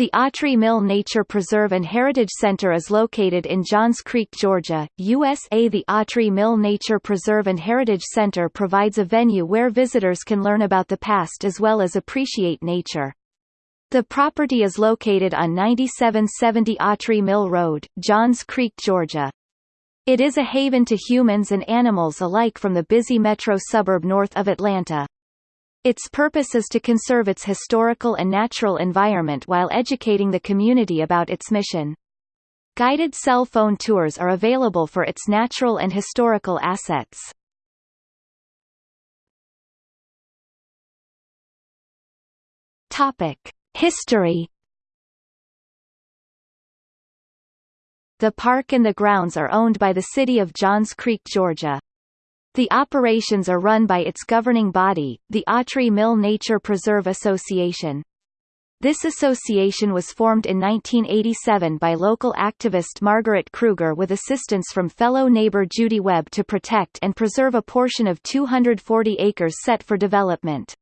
The Autrey Mill Nature Preserve and Heritage Center is located in Johns Creek, Georgia, USA. The Autrey Mill Nature Preserve and Heritage Center provides a venue where visitors can learn about the past as well as appreciate nature. The property is located on 9770 Autrey Mill Road, Johns Creek, Georgia. It is a haven to humans and animals alike from the busy metro suburb north of Atlanta. Its purpose is to conserve its historical and natural environment while educating the community about its mission. Guided cell phone tours are available for its natural and historical assets. History The park and the grounds are owned by the city of Johns Creek, Georgia. The operations are run by its governing body, the Autrey Mill Nature Preserve Association. This association was formed in 1987 by local activist Margaret Kruger with assistance from fellow neighbor Judy Webb to protect and preserve a portion of 240 acres set for development.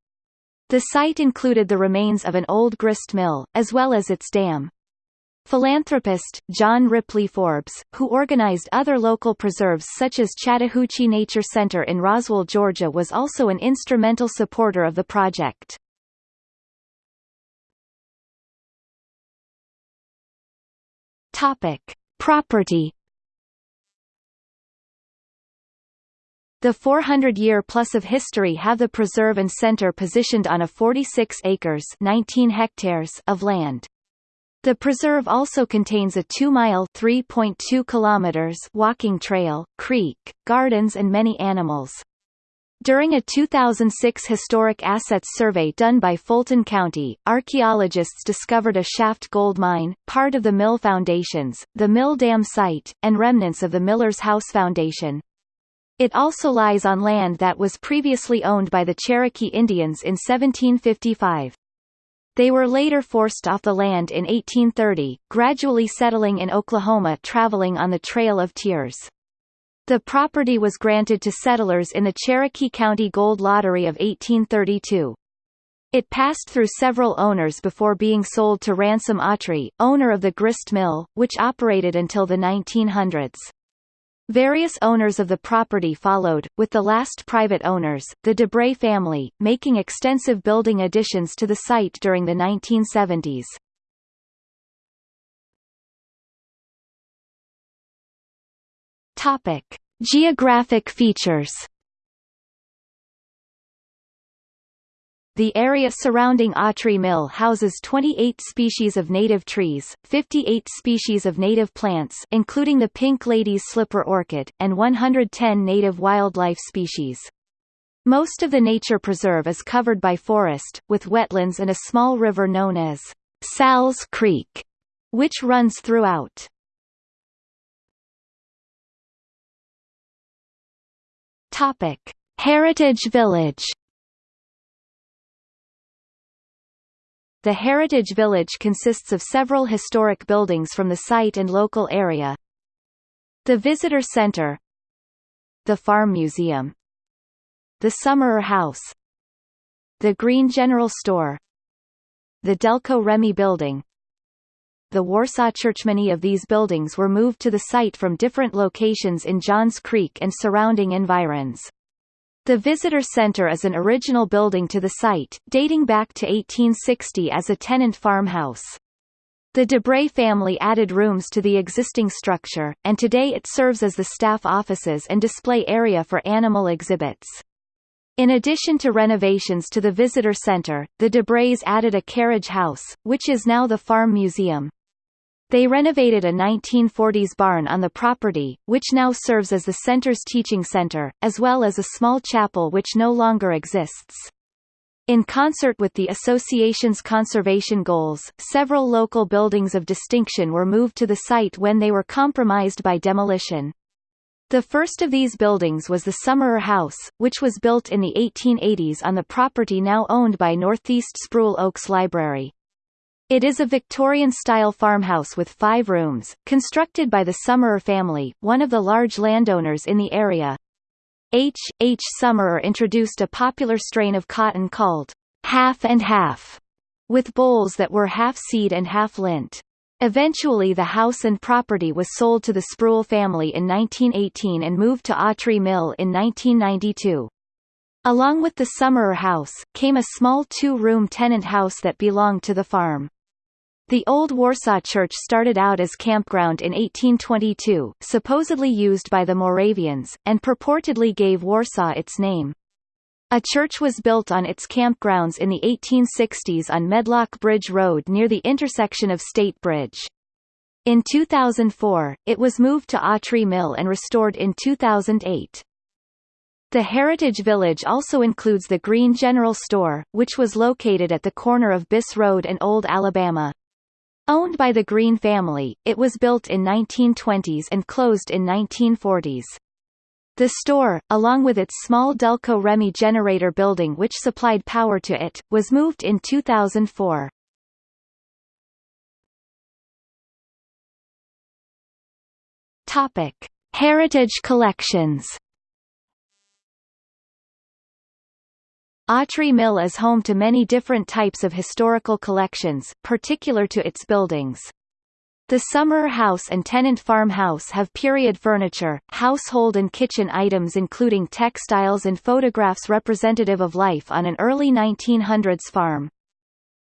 The site included the remains of an old grist mill, as well as its dam. Philanthropist, John Ripley Forbes, who organized other local preserves such as Chattahoochee Nature Center in Roswell, Georgia was also an instrumental supporter of the project. Topic. Property The 400-year plus of history have the preserve and center positioned on a 46 acres 19 hectares of land. The preserve also contains a 2-mile (3.2 kilometers) walking trail, creek, gardens and many animals. During a 2006 historic assets survey done by Fulton County, archaeologists discovered a shaft gold mine, part of the mill foundations, the mill dam site, and remnants of the Miller's House Foundation. It also lies on land that was previously owned by the Cherokee Indians in 1755. They were later forced off the land in 1830, gradually settling in Oklahoma traveling on the Trail of Tears. The property was granted to settlers in the Cherokee County Gold Lottery of 1832. It passed through several owners before being sold to Ransom Autrey, owner of the grist mill, which operated until the 1900s. Various owners of the property followed, with the last private owners, the Debray family, making extensive building additions to the site during the 1970s. Topic: Geographic features The area surrounding Autrey Mill houses 28 species of native trees, 58 species of native plants including the pink lady's slipper orchid, and 110 native wildlife species. Most of the nature preserve is covered by forest, with wetlands and a small river known as Sal's Creek, which runs throughout. Heritage Village The Heritage Village consists of several historic buildings from the site and local area. The Visitor Center The Farm Museum The Summerer House The Green General Store The Delco Remy Building The Warsaw Church Many of these buildings were moved to the site from different locations in Johns Creek and surrounding environs. The Visitor Center is an original building to the site, dating back to 1860 as a tenant farmhouse. The Debray family added rooms to the existing structure, and today it serves as the staff offices and display area for animal exhibits. In addition to renovations to the visitor center, the Debrays added a carriage house, which is now the Farm Museum. They renovated a 1940s barn on the property, which now serves as the center's teaching center, as well as a small chapel which no longer exists. In concert with the association's conservation goals, several local buildings of distinction were moved to the site when they were compromised by demolition. The first of these buildings was the Summerer House, which was built in the 1880s on the property now owned by Northeast Spruill Oaks Library. It is a Victorian-style farmhouse with five rooms, constructed by the Summerer family, one of the large landowners in the area. H. H. Summerer introduced a popular strain of cotton called half and half, with bowls that were half seed and half lint. Eventually the house and property was sold to the Spruill family in 1918 and moved to Autrey Mill in 1992. Along with the Summerer House, came a small two-room tenant house that belonged to the farm. The old Warsaw Church started out as campground in 1822, supposedly used by the Moravians, and purportedly gave Warsaw its name. A church was built on its campgrounds in the 1860s on Medlock Bridge Road near the intersection of State Bridge. In 2004, it was moved to Autrey Mill and restored in 2008. The Heritage Village also includes the Green General Store, which was located at the corner of Biss Road and Old Alabama. Owned by the Green family, it was built in 1920s and closed in 1940s. The store, along with its small Delco Remy generator building which supplied power to it, was moved in 2004. Topic: Heritage collections. Autrey Mill is home to many different types of historical collections, particular to its buildings. The Summer House and Tenant Farmhouse have period furniture, household and kitchen items including textiles and photographs representative of life on an early 1900s farm.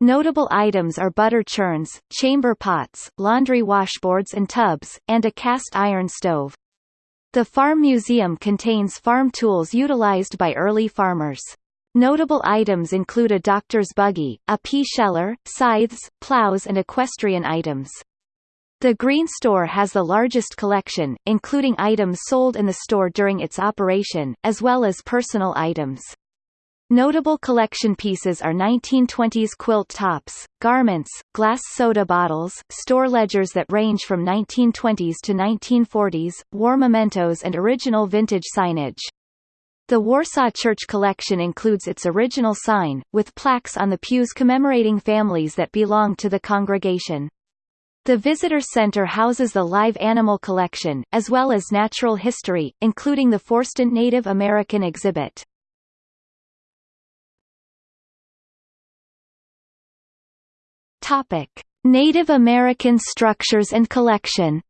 Notable items are butter churns, chamber pots, laundry washboards and tubs, and a cast iron stove. The Farm Museum contains farm tools utilized by early farmers. Notable items include a doctor's buggy, a pea sheller, scythes, plows and equestrian items. The Green Store has the largest collection, including items sold in the store during its operation, as well as personal items. Notable collection pieces are 1920s quilt tops, garments, glass soda bottles, store ledgers that range from 1920s to 1940s, war mementos and original vintage signage. The Warsaw Church collection includes its original sign, with plaques on the pews commemorating families that belonged to the congregation. The visitor center houses the live animal collection, as well as natural history, including the Forston Native American exhibit. Native American structures and collection.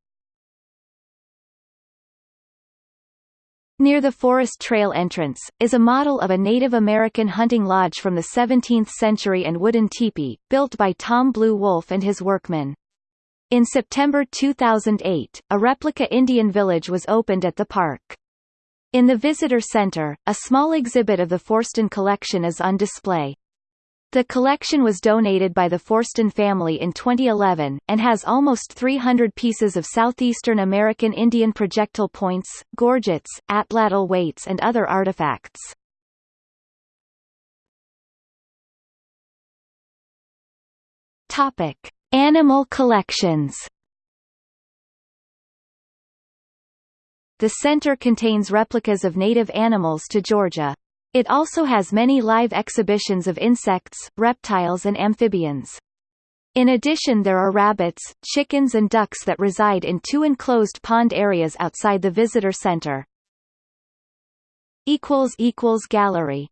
Near the Forest Trail entrance, is a model of a Native American hunting lodge from the 17th century and wooden teepee, built by Tom Blue Wolf and his workmen. In September 2008, a replica Indian village was opened at the park. In the visitor center, a small exhibit of the Forston collection is on display. The collection was donated by the Forston family in 2011, and has almost 300 pieces of southeastern American Indian projectile points, gorgets, atlatl weights and other artifacts. Animal collections The center contains replicas of native animals to Georgia. It also has many live exhibitions of insects, reptiles and amphibians. In addition there are rabbits, chickens and ducks that reside in two enclosed pond areas outside the visitor center. Gallery